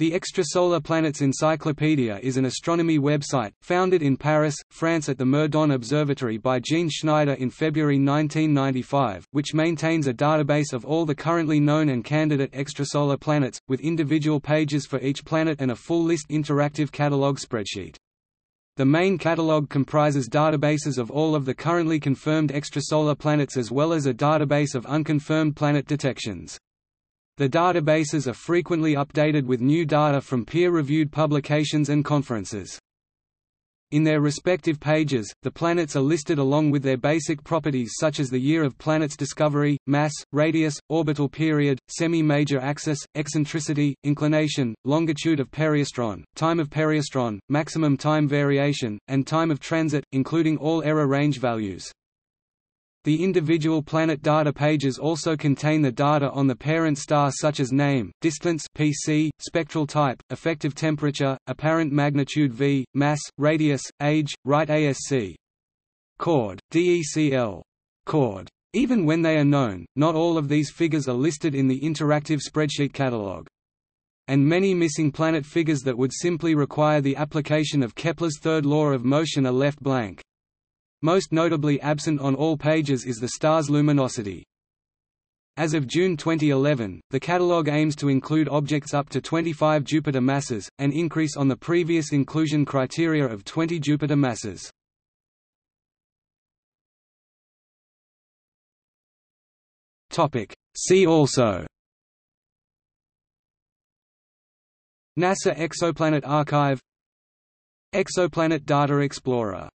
The Extrasolar Planets Encyclopedia is an astronomy website, founded in Paris, France at the Meudon Observatory by Jean Schneider in February 1995, which maintains a database of all the currently known and candidate extrasolar planets, with individual pages for each planet and a full list interactive catalog spreadsheet. The main catalog comprises databases of all of the currently confirmed extrasolar planets as well as a database of unconfirmed planet detections. The databases are frequently updated with new data from peer-reviewed publications and conferences. In their respective pages, the planets are listed along with their basic properties such as the year of planet's discovery, mass, radius, orbital period, semi-major axis, eccentricity, inclination, longitude of periastron, time of periastron, maximum time variation, and time of transit, including all error range values. The individual planet data pages also contain the data on the parent star such as name, distance PC, spectral type, effective temperature, apparent magnitude V, mass, radius, age, right ASC. Chord, DECL. Chord. Even when they are known, not all of these figures are listed in the interactive spreadsheet catalog. And many missing planet figures that would simply require the application of Kepler's third law of motion are left blank. Most notably absent on all pages is the star's luminosity. As of June 2011, the catalogue aims to include objects up to 25 Jupiter masses, an increase on the previous inclusion criteria of 20 Jupiter masses. See also NASA Exoplanet Archive Exoplanet Data Explorer